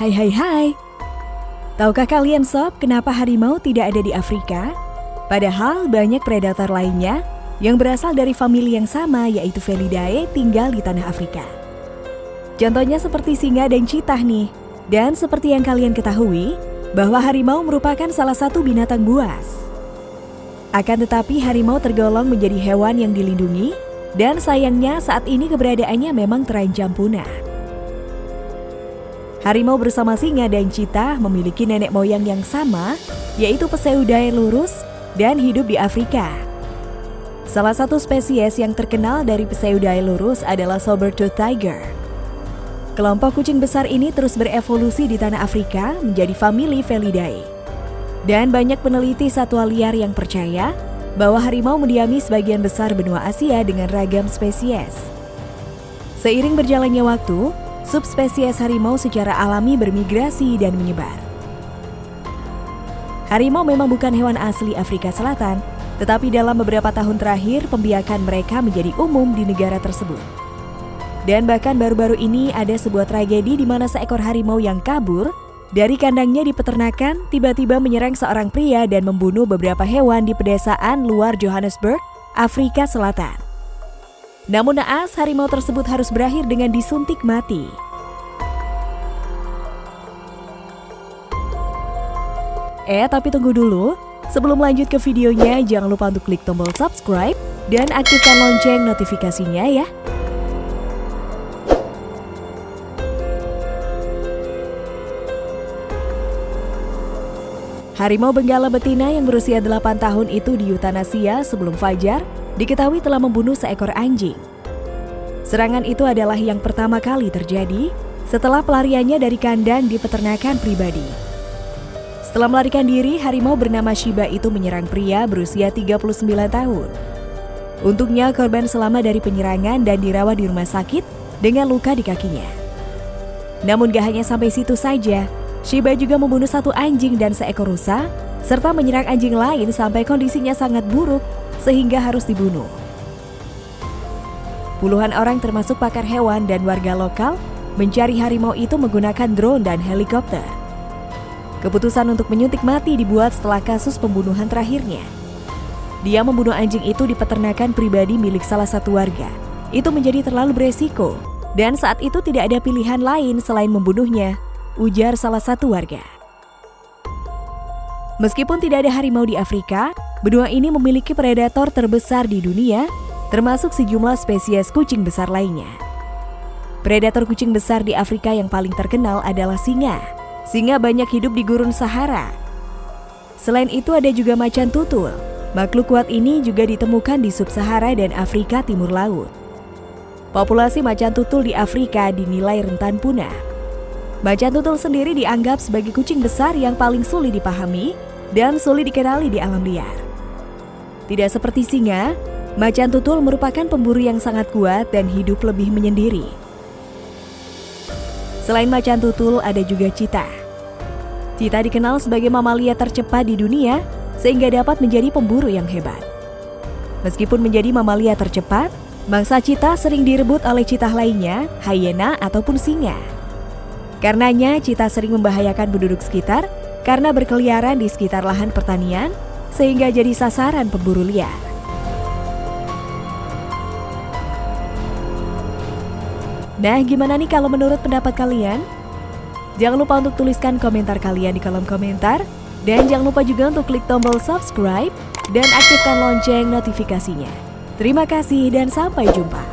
Hai hai hai. Tahukah kalian sob kenapa harimau tidak ada di Afrika? Padahal banyak predator lainnya yang berasal dari famili yang sama yaitu Felidae tinggal di tanah Afrika. Contohnya seperti singa dan citah nih. Dan seperti yang kalian ketahui, bahwa harimau merupakan salah satu binatang buas. Akan tetapi harimau tergolong menjadi hewan yang dilindungi dan sayangnya saat ini keberadaannya memang terancam punah. Harimau bersama singa dan cita memiliki nenek moyang yang sama, yaitu Pseudae lurus dan hidup di Afrika. Salah satu spesies yang terkenal dari Pseudae lurus adalah Sabertooth Tiger. Kelompok kucing besar ini terus berevolusi di tanah Afrika menjadi famili Felidae. Dan banyak peneliti satwa liar yang percaya bahwa harimau mendiami sebagian besar benua Asia dengan ragam spesies. Seiring berjalannya waktu, subspesies harimau secara alami bermigrasi dan menyebar. Harimau memang bukan hewan asli Afrika Selatan, tetapi dalam beberapa tahun terakhir pembiakan mereka menjadi umum di negara tersebut. Dan bahkan baru-baru ini ada sebuah tragedi di mana seekor harimau yang kabur dari kandangnya di peternakan tiba-tiba menyerang seorang pria dan membunuh beberapa hewan di pedesaan luar Johannesburg, Afrika Selatan. Namun naas harimau tersebut harus berakhir dengan disuntik mati. Eh, tapi tunggu dulu. Sebelum lanjut ke videonya, jangan lupa untuk klik tombol subscribe dan aktifkan lonceng notifikasinya ya. Harimau Benggala betina yang berusia 8 tahun itu di Yutanasia sebelum fajar diketahui telah membunuh seekor anjing. Serangan itu adalah yang pertama kali terjadi setelah pelariannya dari kandang di peternakan pribadi. Setelah melarikan diri, harimau bernama Shiba itu menyerang pria berusia 39 tahun. Untungnya korban selamat dari penyerangan dan dirawat di rumah sakit dengan luka di kakinya. Namun gak hanya sampai situ saja, Shiba juga membunuh satu anjing dan seekor rusa, serta menyerang anjing lain sampai kondisinya sangat buruk sehingga harus dibunuh. Puluhan orang termasuk pakar hewan dan warga lokal mencari harimau itu menggunakan drone dan helikopter. Keputusan untuk menyuntik mati dibuat setelah kasus pembunuhan terakhirnya. Dia membunuh anjing itu di peternakan pribadi milik salah satu warga. Itu menjadi terlalu beresiko, dan saat itu tidak ada pilihan lain selain membunuhnya ujar salah satu warga. Meskipun tidak ada harimau di Afrika, benua ini memiliki predator terbesar di dunia, termasuk sejumlah spesies kucing besar lainnya. Predator kucing besar di Afrika yang paling terkenal adalah singa. Singa banyak hidup di gurun Sahara. Selain itu ada juga macan tutul. Makhluk kuat ini juga ditemukan di sub-Sahara dan Afrika Timur Laut. Populasi macan tutul di Afrika dinilai rentan punah Macan tutul sendiri dianggap sebagai kucing besar yang paling sulit dipahami dan sulit dikenali di alam liar. Tidak seperti singa, macan tutul merupakan pemburu yang sangat kuat dan hidup lebih menyendiri. Selain macan tutul, ada juga cita. Cita dikenal sebagai mamalia tercepat di dunia sehingga dapat menjadi pemburu yang hebat. Meskipun menjadi mamalia tercepat, mangsa cita sering direbut oleh cita lainnya, hyena ataupun singa. Karenanya, cita sering membahayakan penduduk sekitar karena berkeliaran di sekitar lahan pertanian sehingga jadi sasaran pemburu liar. Nah, gimana nih kalau menurut pendapat kalian? Jangan lupa untuk tuliskan komentar kalian di kolom komentar dan jangan lupa juga untuk klik tombol subscribe dan aktifkan lonceng notifikasinya. Terima kasih dan sampai jumpa.